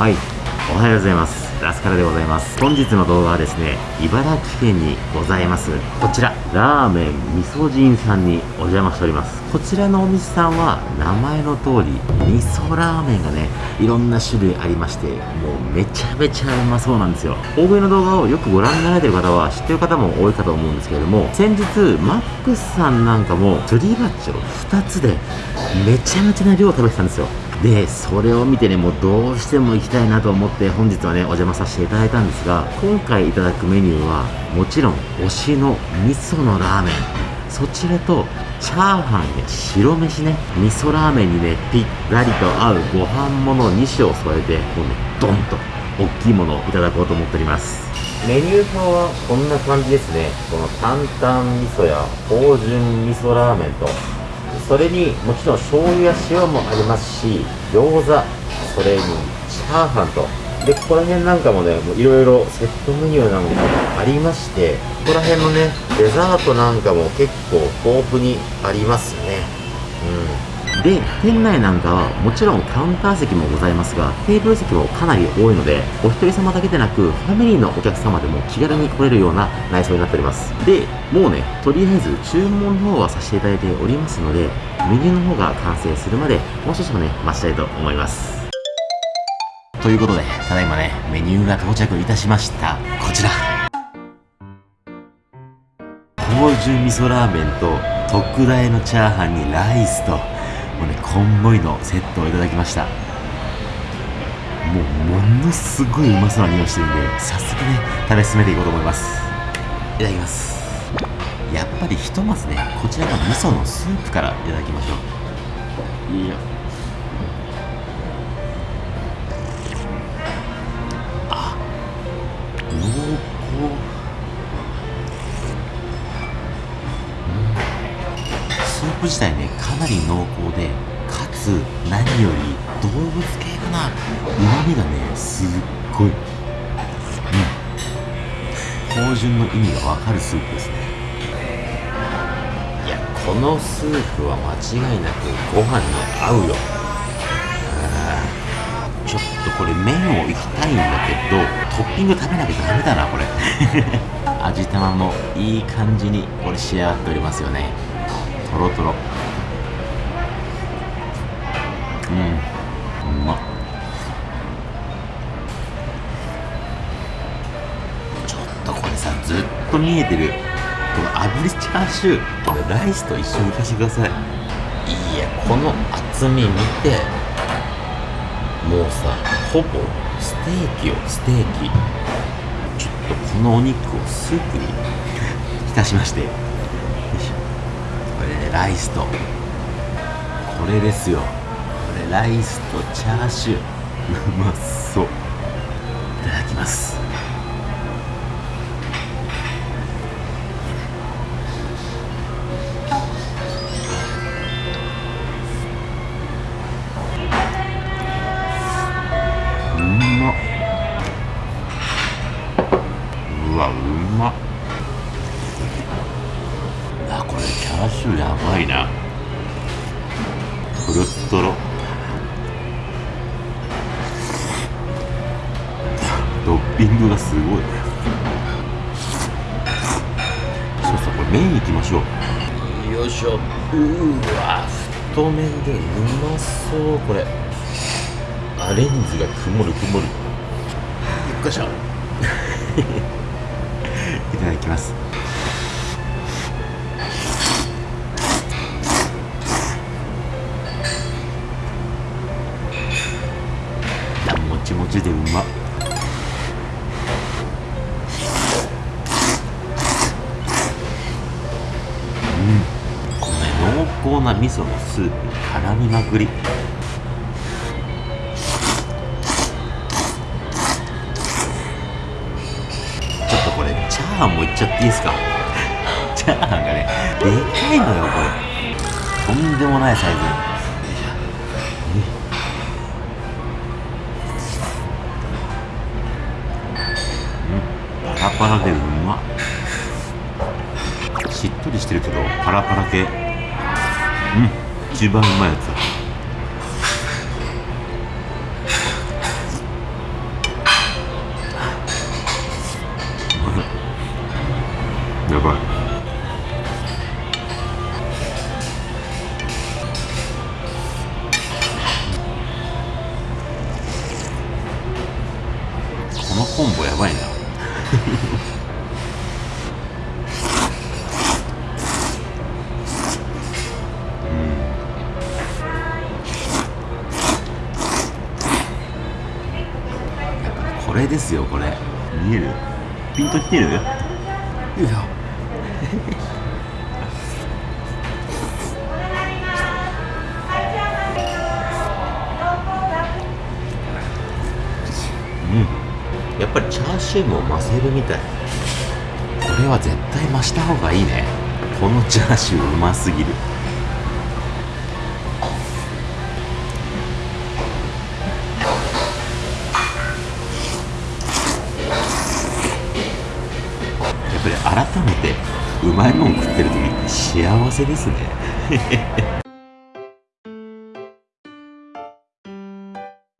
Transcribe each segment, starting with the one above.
はい。おはようございます。ラスカルでございます。本日の動画はですね茨城県にございます。こちら。ラーメン味噌人さんにお邪魔しております。こちらのお店さんは名前の通り味噌ラーメンがねいろんな種類ありましてもうめちゃめちゃうまそうなんですよ。大食いの動画をよくご覧になられてる方は知ってる方も多いかと思うんですけれども先日マックスさんなんかもすり鉢を2つでめちゃめちゃな量を食べてたんですよでそれを見てねもうどうしても行きたいなと思って本日はねお邪魔させていただいたんですが今回いただくメニューはもちろん推しの味噌のラーメン。そちらとチャーハンや白飯ね味噌ラーメンにねぴったりと合うご飯もの2種を添えてもうねドンと大きいものをいただこうと思っております。メニュー表はこんな感じですね。この担々味噌や芳醇味噌ラーメンとそれにもちろん醤油や塩もありますし餃子それにチャーハンと。でここら辺なんかもねいろいろセットメニューなんかもありましてここら辺のねデザートなんかも結構豊富にありますね。うん。で店内なんかはもちろんカウンター席もございますがテーブル席もかなり多いのでお一人様だけでなくファミリーのお客様でも気軽に来れるような内装になっております。でもうねとりあえず注文の方はさせていただいておりますのでメニューの方が完成するまでもう少々ね待ちたいと思います。ということでただいまねメニューが到着いたしました。こちら。芳醇味噌ラーメンと特大のチャーハンにライスともうねこんもりのセットをいただきました。もうものすごいうまそうな匂いしてるんで早速ね食べ進めていこうと思います。いただきます。やっぱりひとまずねこちらの味噌のスープからいただきましょう。いいよ。プ自体ねかなり濃厚でかつ何より動物系かな。うまみがねすっごい。うん芳醇の意味がわかるスープですね。いやこのスープは間違いなくご飯に合うよ。ちょっとこれ麺をいきたいんだけどトッピング食べなきゃダメだなこれ。味玉もいい感じにこれ仕上がっておりますよねとろとろうん。うま。ちょっとこれさずっと見えてる。この炙りチャーシュー。これライスと一緒にいかしてください。いやこの厚み見て。もうさほぼステーキよステーキ。ちょっとこのお肉をスープに 浸しまして。れライスとこれですよ。これライスとチャーシュー。うまそう。いただきます。うまっ。うわうまっあこれチャーシューやばいな。トロットロトッピングがすごい。そうそうこれ麺いきましょう。よいしょ。うーわ太麺でうまそう。これ。あレンズが曇る曇る。よっこいしょ。いただきますちもちでうま。うん。このね濃厚な味噌のスープに絡みまくり。ちょっとこれチャーハンもいっちゃっていいですか？チャーハンがねでかいのよこれ。とんでもないサイズ。ラパラでうましっとりしてるけどパラパラ系。うん。一番うまいやつ。だですよこれ。見える？ピンときてる？いや。うん。やっぱりチャーシューも増せるみたい。これは絶対増した方がいいね。このチャーシューうますぎる改めてうまいもん食ってる時って幸せですね。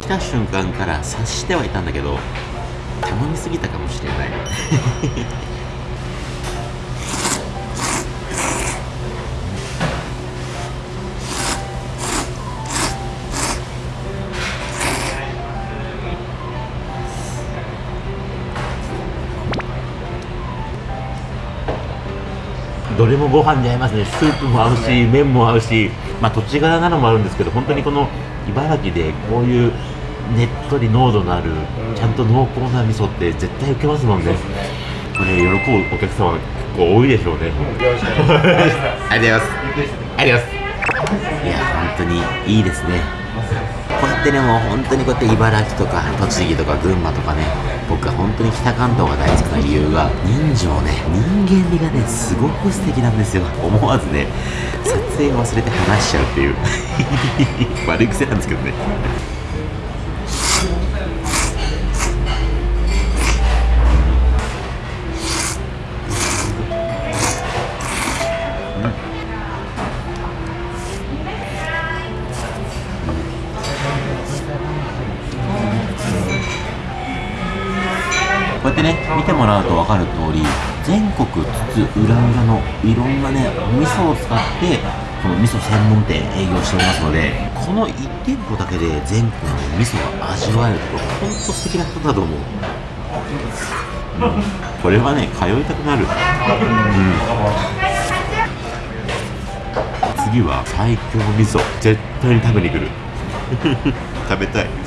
来た瞬間から察してはいたんだけど頼みすぎたかもしれない。どれもご飯に合いますね。スープも合うし麺も合うしまあ土地柄なのもあるんですけど本当にこの茨城でこういうねっとり濃度のあるちゃんと濃厚な味噌って絶対受けますもんね。これ喜ぶお客様結構多いでしょうね。ありがとうございます。ありがとうございます。いや本当にいいですねこうやってねもう本当にこうやって茨城とか栃木とか群馬とかね僕は本当に北関東が大好きな理由が人情ね人間味がねすごく素敵なんですよ。思わずね撮影を忘れて話しちゃうっていう。悪い癖なんですけどね。こうやってね見てもらうと分かる通り全国津々浦々のいろんなねお味噌を使ってこの味噌専門店営業しておりますのでこの1店舗だけで全国の味噌が味わえるところほんと素敵な人だと思う、うん、これはね通いたくなる、うん、次は最強味噌絶対に食べに来る。食べたい。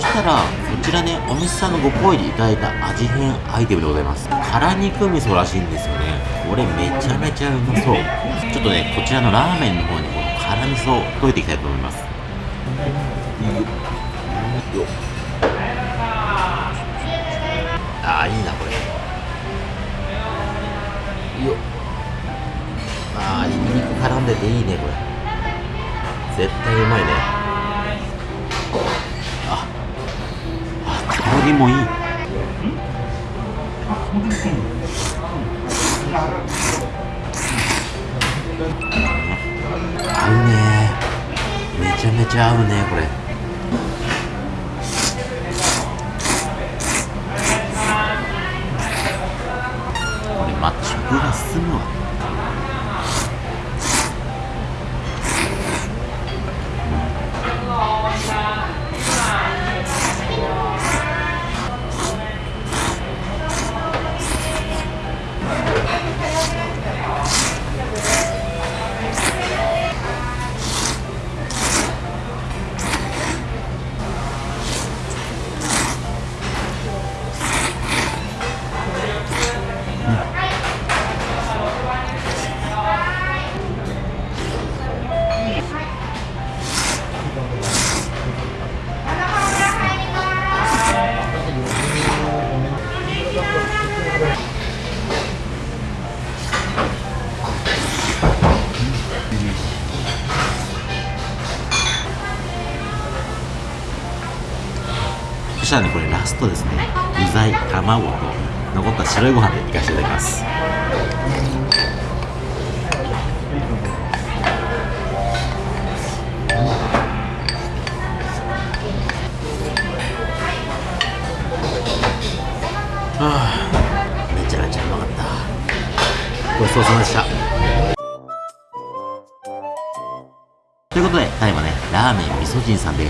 そしたらこちらねお店さんのご好意でいただいた味変アイテムでございます。辛肉味噌らしいんですよね。これめちゃめちゃうまそう。ちょっとねこちらのラーメンの方にこの辛味噌を溶いていきたいと思います。ちゃ合うねこれ。したらねこれラストですね。具材卵と残った白いご飯でいかせていただきます。はあめちゃめちゃうまかった。ごちそうさまでした。ということで、タイはね、ラーメン味噌人さんで、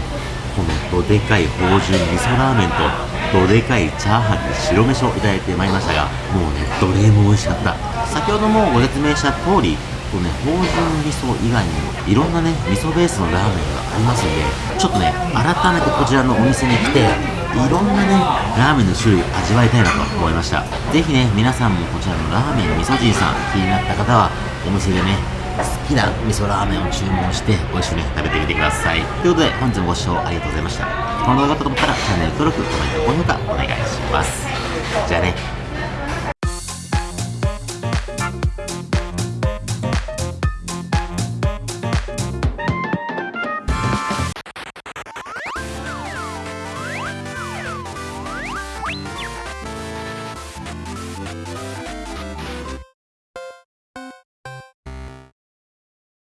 このどでかい芳醇味噌ラーメンと、どでかいチャーハンに白飯をいただいてまいりましたが、もうね、どれも美味しかった。先ほどもご説明した通り、こうね、芳醇味噌以外にも、いろんなね、味噌ベースのラーメンがありますんで、ちょっとね、改めてこちらのお店に来て、いろんなね、ラーメンの種類味わいたいなと思いました。ぜひね、皆さんもこちらのラーメン味噌人さん気になった方は、お店でね、好きな味噌ラーメンを注文して、ご一緒に、食べてみてください。ということで、本日もご視聴ありがとうございました。この動画が良かったと思ったら、チャンネル登録、コメント、高評価お願いします。じゃあね、